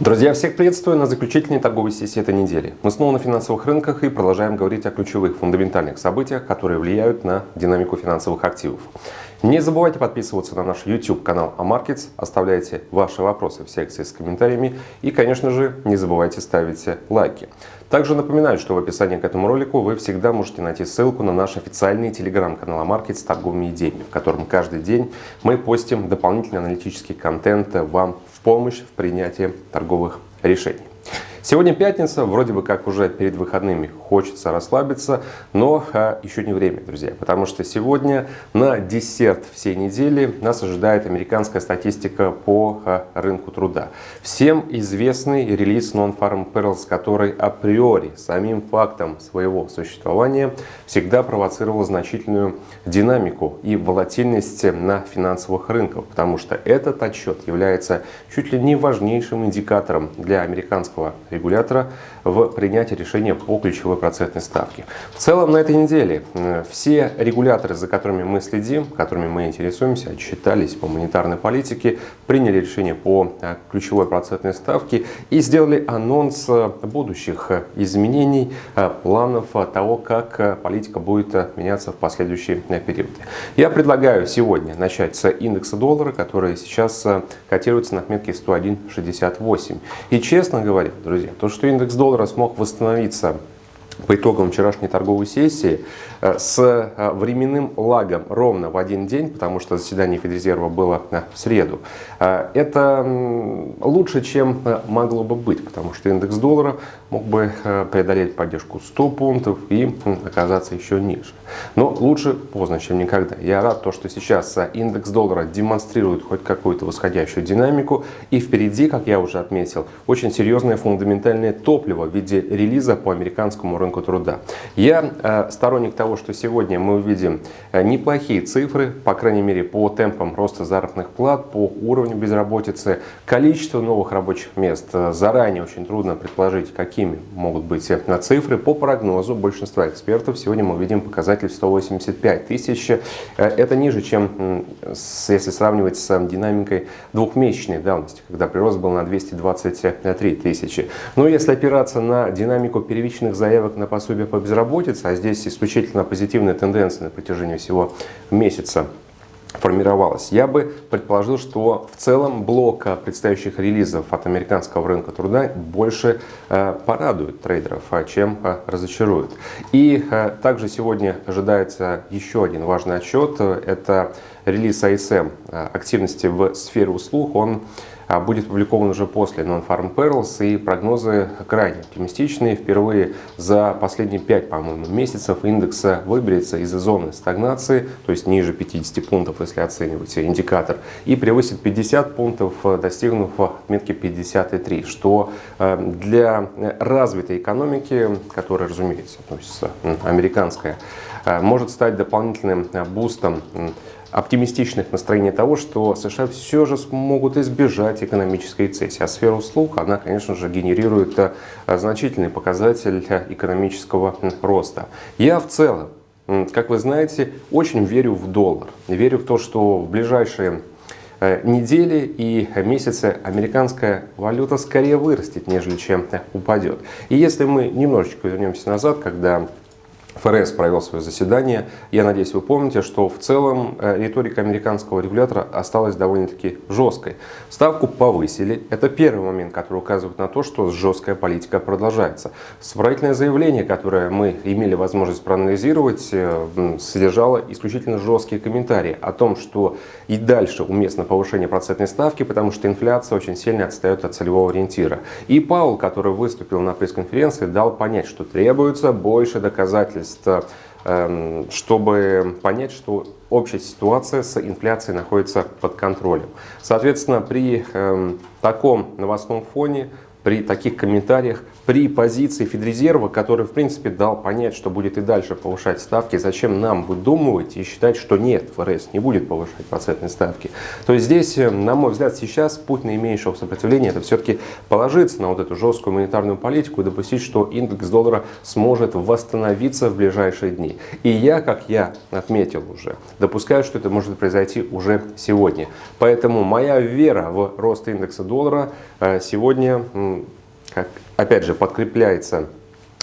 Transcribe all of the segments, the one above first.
Друзья, всех приветствую на заключительной торговой сессии этой недели. Мы снова на финансовых рынках и продолжаем говорить о ключевых фундаментальных событиях, которые влияют на динамику финансовых активов. Не забывайте подписываться на наш YouTube канал AMarkets, оставляйте ваши вопросы в секции с комментариями и, конечно же, не забывайте ставить лайки. Также напоминаю, что в описании к этому ролику вы всегда можете найти ссылку на наш официальный телеграм-канал AMarkets с торговыми идеями, в котором каждый день мы постим дополнительный аналитический контент вам помощь в принятии торговых решений. Сегодня пятница, вроде бы как уже перед выходными хочется расслабиться, но а, еще не время, друзья, потому что сегодня на десерт всей недели нас ожидает американская статистика по а, рынку труда. Всем известный релиз Non-Farm Perils, который априори самим фактом своего существования всегда провоцировал значительную динамику и волатильность на финансовых рынках, потому что этот отчет является чуть ли не важнейшим индикатором для американского регулятора в принятии решения по ключевой процентной ставке. В целом на этой неделе э, все регуляторы, за которыми мы следим, которыми мы интересуемся, отчитались по монетарной политике, приняли решение по э, ключевой процентной ставке и сделали анонс э, будущих изменений, планов того, как политика будет меняться в последующие периоды. Я предлагаю сегодня начать с индекса доллара, который сейчас котируется на отметке 101.68. И честно говоря, друзья, то, что индекс доллара смог восстановиться по итогам вчерашней торговой сессии э, с э, временным лагом ровно в один день, потому что заседание Федрезерва было э, в среду. Это лучше, чем могло бы быть, потому что индекс доллара мог бы преодолеть поддержку 100 пунктов и оказаться еще ниже. Но лучше поздно, чем никогда. Я рад, то, что сейчас индекс доллара демонстрирует хоть какую-то восходящую динамику. И впереди, как я уже отметил, очень серьезное фундаментальное топливо в виде релиза по американскому рынку труда. Я э, сторонник того, что сегодня мы увидим э, неплохие цифры, по крайней мере по темпам роста заработных плат, по уровню безработицы, количество новых рабочих мест. Э, заранее очень трудно предположить, какими могут быть цифры. По прогнозу большинства экспертов сегодня мы увидим показатель 185 тысяч. Это ниже, чем если сравнивать с динамикой двухмесячной давности, когда прирост был на 223 тысячи. Но если опираться на динамику первичных заявок на пособие по безработице, а здесь исключительно позитивная тенденция на протяжении всего месяца формировалась. Я бы предположил, что в целом блок предстоящих релизов от американского рынка труда больше э, порадует трейдеров, а, чем э, разочарует. И э, также сегодня ожидается еще один важный отчет. Это релиз ISM активности в сфере услуг. Он а, будет опубликован уже после Non-Farm Perils, и прогнозы крайне оптимистичные. Впервые за последние 5, по-моему, месяцев индекс выберется из зоны стагнации, то есть ниже 50 пунктов, если оценивать индикатор, и превысит 50 пунктов, достигнув отметки 53, что э, для развитой экономики, которая, разумеется, относится американская, э, может стать дополнительным бустом оптимистичных настроений того, что США все же смогут избежать экономической рецессии. А сфера услуг, она, конечно же, генерирует э, значительный показатель э, экономического роста. Я в целом, как вы знаете, очень верю в доллар. Верю в то, что в ближайшие э, недели и месяцы американская валюта скорее вырастет, нежели чем упадет. И если мы немножечко вернемся назад, когда ФРС провел свое заседание. Я надеюсь, вы помните, что в целом э, риторика американского регулятора осталась довольно-таки жесткой. Ставку повысили. Это первый момент, который указывает на то, что жесткая политика продолжается. Справительное заявление, которое мы имели возможность проанализировать, э, содержало исключительно жесткие комментарии о том, что и дальше уместно повышение процентной ставки, потому что инфляция очень сильно отстает от целевого ориентира. И Паул, который выступил на пресс-конференции, дал понять, что требуется больше доказательств обстоятельств, эм, чтобы понять, что общая ситуация с инфляцией находится под контролем. Соответственно, при эм, таком новостном фоне при таких комментариях, при позиции Федрезерва, который в принципе дал понять, что будет и дальше повышать ставки, зачем нам выдумывать и считать, что нет, ФРС не будет повышать процентные ставки. То есть здесь, э, на мой взгляд, сейчас путь наименьшего сопротивления это все-таки положиться на вот эту жесткую монетарную политику и допустить, что индекс доллара сможет восстановиться в ближайшие дни. И я, как я отметил уже, допускаю, что это может произойти уже сегодня. Поэтому моя вера в рост индекса доллара э, сегодня, опять же, подкрепляется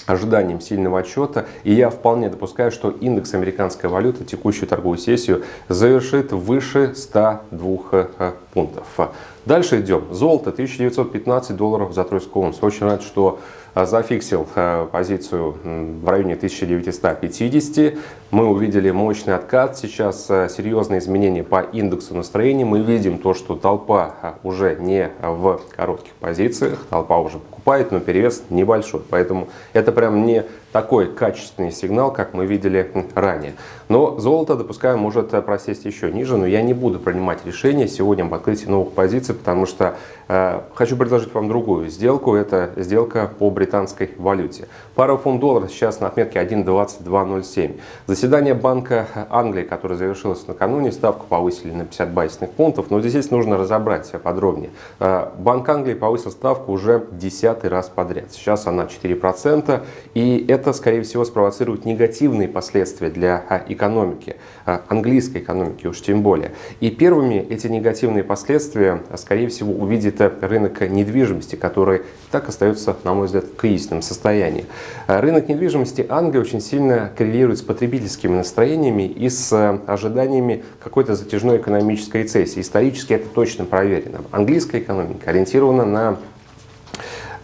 ожиданием сильного отчета. И я вполне допускаю, что индекс американской валюты текущую торговую сессию завершит выше 102 э, пунктов. Дальше идем. Золото 1915 долларов за тройскую унцию. Очень рад, что зафиксил э, позицию в районе 1950. Мы увидели мощный откат. Сейчас серьезные изменения по индексу настроения. Мы видим то, что толпа уже не в коротких позициях. Толпа уже покупает, но перевес небольшой. Поэтому это прям не такой качественный сигнал, как мы видели ранее. Но золото, допускаю, может просесть еще ниже, но я не буду принимать решение сегодня об открытии новых позиций, потому что э, хочу предложить вам другую сделку. Это сделка по британской валюте. Пара фунт доллара сейчас на отметке 1.2207. Заседание Банка Англии, которое завершилось накануне, ставку повысили на 50 базисных пунктов, но здесь нужно разобрать подробнее. Э, Банк Англии повысил ставку уже десятый раз подряд. Сейчас она 4%, и это это, скорее всего, спровоцирует негативные последствия для а, экономики, а, английской экономики уж тем более. И первыми эти негативные последствия, а, скорее всего, увидит рынок недвижимости, который так остается, на мой взгляд, в кризисном состоянии. Рынок недвижимости Англии очень сильно коррелирует с потребительскими настроениями и с ожиданиями какой-то затяжной экономической рецессии. Исторически это точно проверено. Английская экономика ориентирована на Э,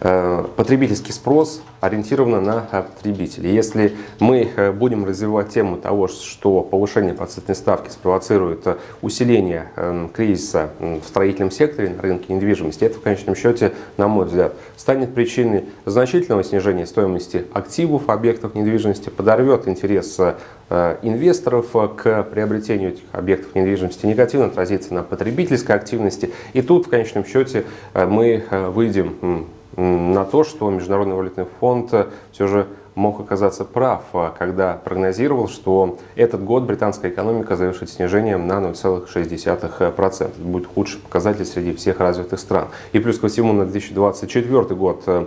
потребительский спрос ориентирован на потребителей. Если мы э, будем развивать тему того, что повышение процентной ставки спровоцирует э, усиление кризиса в строительном секторе на рынке недвижимости, это в конечном счете, на мой взгляд, станет причиной значительного снижения стоимости активов объектов недвижимости, подорвет интерес инвесторов к приобретению этих объектов недвижимости, негативно отразится на потребительской активности. И тут, в конечном счете, мы выйдем на то, что Международный валютный фонд э, все же мог оказаться прав, э, когда прогнозировал, что этот год британская экономика завершит снижением на 0,6%. Это будет худший показатель среди всех развитых стран. И плюс ко всему на 2024 год Э,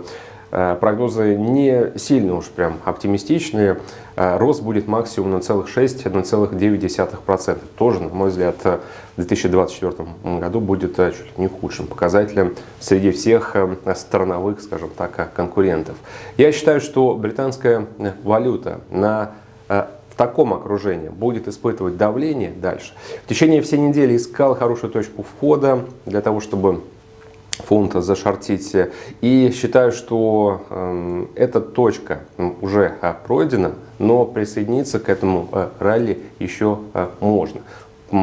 прогнозы не сильно уж прям оптимистичные. Э, рост будет максимум на целых 6-1,9%. Тоже, на мой взгляд, в 2024 году будет э, чуть ли не худшим показателем среди всех страновых, скажем так, конкурентов. Я считаю, что британская валюта на в таком окружении будет испытывать давление дальше. В течение всей недели искал хорошую точку входа для того, чтобы фунта зашортить. И считаю, что э, эта точка уже э, пройдена, но присоединиться к этому э, ралли еще э, можно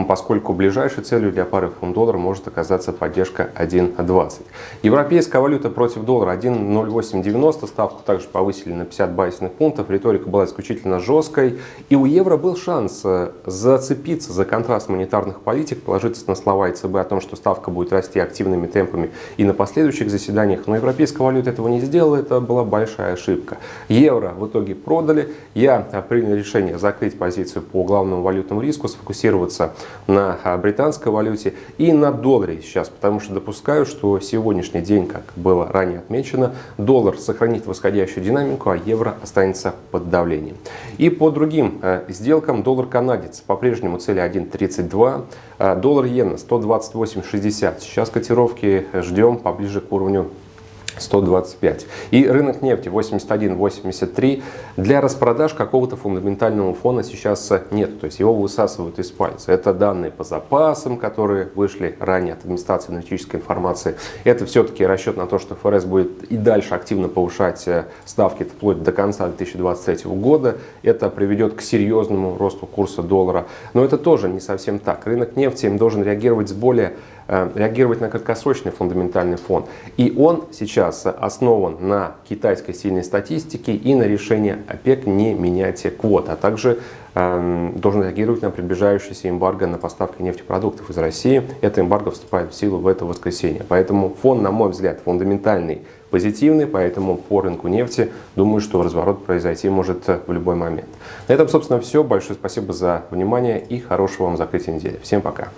поскольку ближайшей целью для пары фунт-доллар может оказаться поддержка 1.20. Европейская валюта против доллара 1.0890, ставку также повысили на 50 базисных пунктов, риторика была исключительно жесткой, и у евро был шанс э, зацепиться за контраст монетарных политик, положиться на слова ЕЦБ о том, что ставка будет расти активными темпами и на последующих заседаниях, но европейская валюта этого не сделала, это была большая ошибка. Евро в итоге продали, я принял решение закрыть позицию по главному валютному риску, сфокусироваться на британской валюте и на долларе сейчас, потому что допускаю, что сегодняшний день, как было ранее отмечено, доллар сохранит восходящую динамику, а евро останется под давлением. И по другим а, сделкам доллар-канадец по-прежнему цели 1.32, а, доллар иена 128.60. Сейчас котировки ждем поближе к уровню 125. И рынок нефти 81-83. Для распродаж какого-то фундаментального фона сейчас нет. То есть его высасывают из пальца. Это данные по запасам, которые вышли ранее от администрации аналитической информации. Это все-таки расчет на то, что ФРС будет и дальше активно повышать э, ставки вплоть до конца 2023 года. Это приведет к серьезному росту курса доллара. Но это тоже не совсем так. Рынок нефти им должен реагировать с более реагировать на краткосрочный фундаментальный фон. И он сейчас основан на китайской сильной статистике и на решении ОПЕК не менять квот, а также э, должен реагировать на приближающийся эмбарго на поставки нефтепродуктов из России. Это эмбарго вступает в силу в это воскресенье. Поэтому фон, на мой взгляд, фундаментальный позитивный, поэтому по рынку нефти думаю, что разворот произойти может в любой момент. На этом, собственно, все. Большое спасибо за внимание и хорошего вам закрытия недели. Всем пока.